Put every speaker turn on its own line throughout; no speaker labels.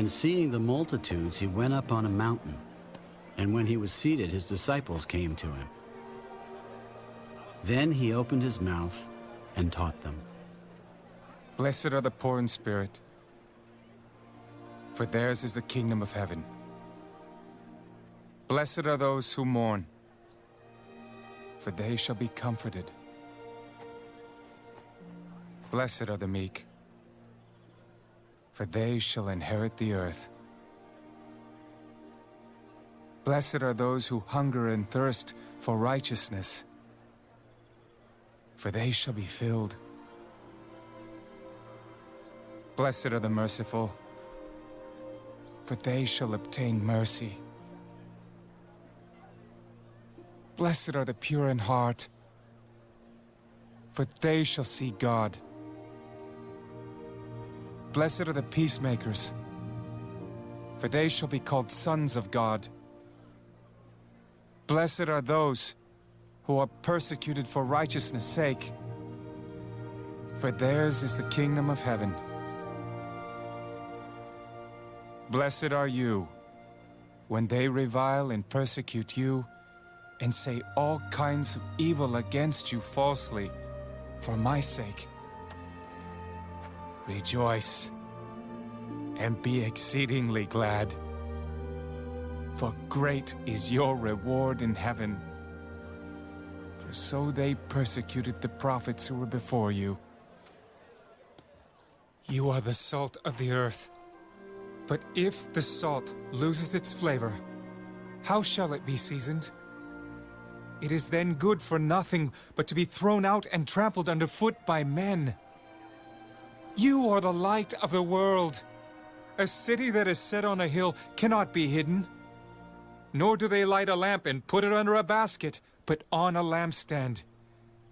And seeing the multitudes, he went up on a mountain. And when he was seated, his disciples came to him. Then he opened his mouth and taught them.
Blessed are the poor in spirit, for theirs is the kingdom of heaven. Blessed are those who mourn, for they shall be comforted. Blessed are the meek, for they shall inherit the earth. Blessed are those who hunger and thirst for righteousness, for they shall be filled. Blessed are the merciful, for they shall obtain mercy. Blessed are the pure in heart, for they shall see God. Blessed are the peacemakers, for they shall be called sons of God. Blessed are those who are persecuted for righteousness' sake, for theirs is the kingdom of heaven. Blessed are you when they revile and persecute you and say all kinds of evil against you falsely for my sake. Rejoice and be exceedingly glad, for great is your reward in heaven. For so they persecuted the prophets who were before you. You are the salt of the earth. But if the salt loses its flavor, how shall it be seasoned? It is then good for nothing but to be thrown out and trampled underfoot by men. You are the light of the world. A city that is set on a hill cannot be hidden. Nor do they light a lamp and put it under a basket, but on a lampstand,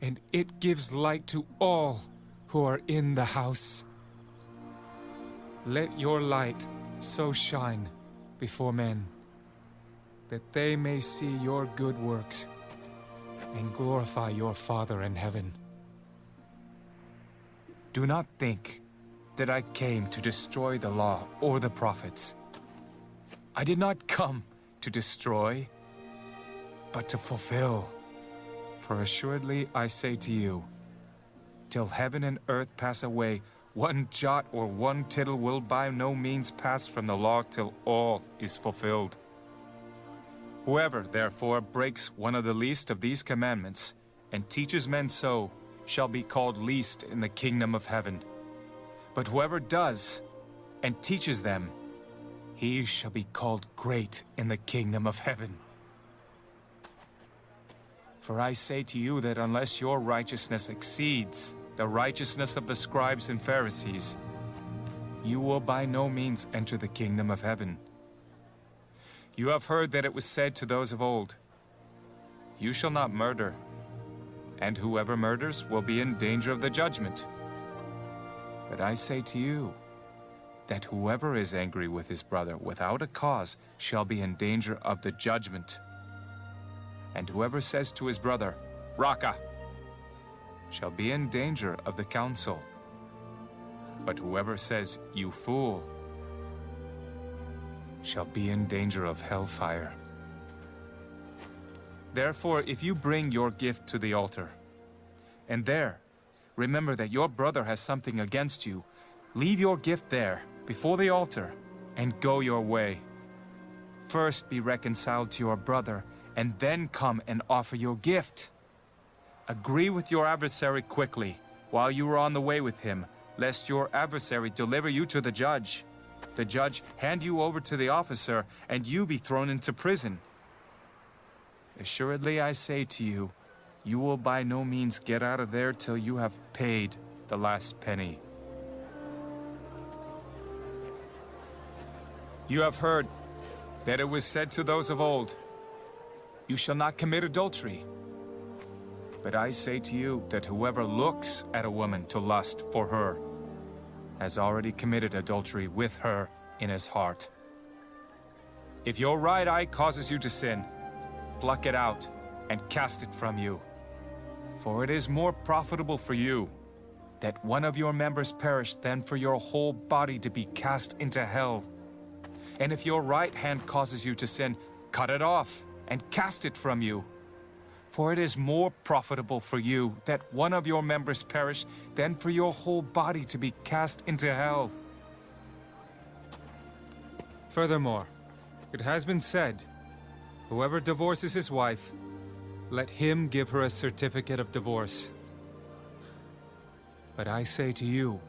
and it gives light to all who are in the house. Let your light so shine before men, that they may see your good works and glorify your Father in heaven. Do not think that I came to destroy the law or the prophets. I did not come to destroy, but to fulfill. For assuredly I say to you, till heaven and earth pass away, one jot or one tittle will by no means pass from the law till all is fulfilled. Whoever, therefore, breaks one of the least of these commandments, and teaches men so, shall be called least in the kingdom of heaven. But whoever does, and teaches them, he shall be called great in the kingdom of heaven. For I say to you that unless your righteousness exceeds the righteousness of the scribes and Pharisees, you will by no means enter the kingdom of heaven. You have heard that it was said to those of old, You shall not murder, and whoever murders will be in danger of the judgment. But I say to you, that whoever is angry with his brother without a cause shall be in danger of the judgment. And whoever says to his brother, Raca, shall be in danger of the council. But whoever says, You fool, shall be in danger of hellfire. Therefore, if you bring your gift to the altar, and there remember that your brother has something against you, leave your gift there, before the altar, and go your way. First be reconciled to your brother, and then come and offer your gift. Agree with your adversary quickly, while you are on the way with him, lest your adversary deliver you to the judge. The judge hand you over to the officer, and you be thrown into prison. Assuredly I say to you, you will by no means get out of there till you have paid the last penny. You have heard that it was said to those of old, You shall not commit adultery. But I say to you that whoever looks at a woman to lust for her has already committed adultery with her in his heart. If your right eye causes you to sin, pluck it out and cast it from you. For it is more profitable for you that one of your members perish than for your whole body to be cast into hell. And if your right hand causes you to sin, cut it off and cast it from you. For it is more profitable for you that one of your members perish than for your whole body to be cast into hell. Furthermore, it has been said, whoever divorces his wife, let him give her a certificate of divorce. But I say to you,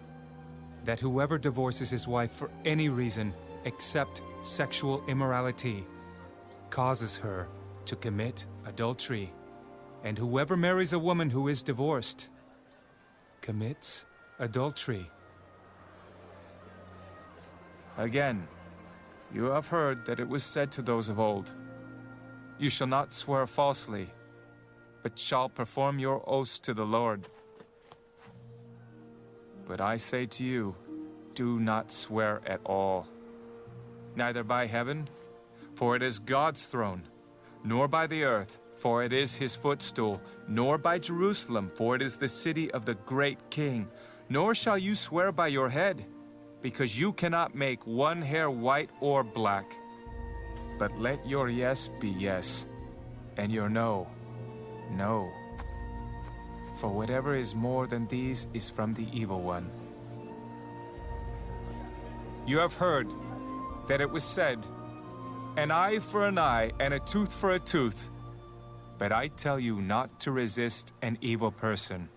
that whoever divorces his wife for any reason except sexual immorality causes her to commit adultery. And whoever marries a woman who is divorced commits adultery. Again, you have heard that it was said to those of old, You shall not swear falsely, but shall perform your oaths to the Lord. But I say to you, do not swear at all. Neither by heaven, for it is God's throne, nor by the earth, for it is his footstool, nor by Jerusalem, for it is the city of the great king. Nor shall you swear by your head, because you cannot make one hair white or black. But let your yes be yes, and your no, no. For whatever is more than these is from the evil one. You have heard that it was said, An eye for an eye, and a tooth for a tooth. But I tell you not to resist an evil person.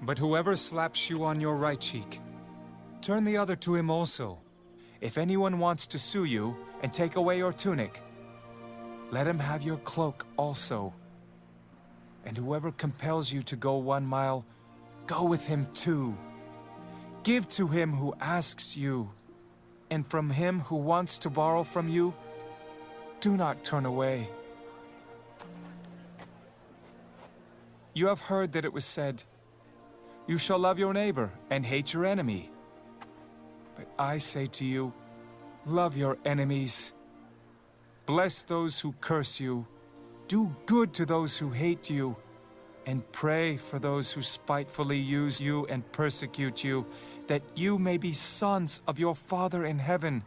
But whoever slaps you on your right cheek, turn the other to him also. If anyone wants to sue you and take away your tunic, let him have your cloak also. And whoever compels you to go one mile, go with him two. Give to him who asks you, and from him who wants to borrow from you, do not turn away. You have heard that it was said, You shall love your neighbor and hate your enemy. But I say to you, love your enemies. Bless those who curse you. Do good to those who hate you. And pray for those who spitefully use you and persecute you, that you may be sons of your Father in heaven.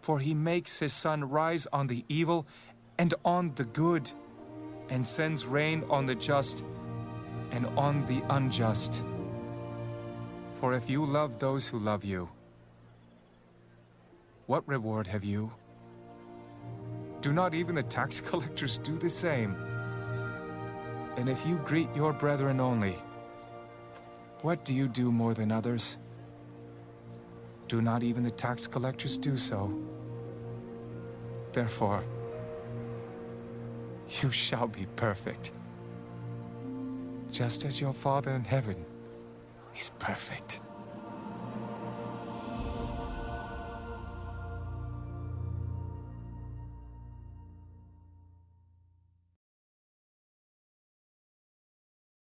For he makes his sun rise on the evil and on the good and sends rain on the just and on the unjust. For if you love those who love you, what reward have you? Do not even the tax collectors do the same? And if you greet your brethren only, what do you do more than others? Do not even the tax collectors do so? Therefore, you shall be perfect. Just as your Father in heaven is perfect.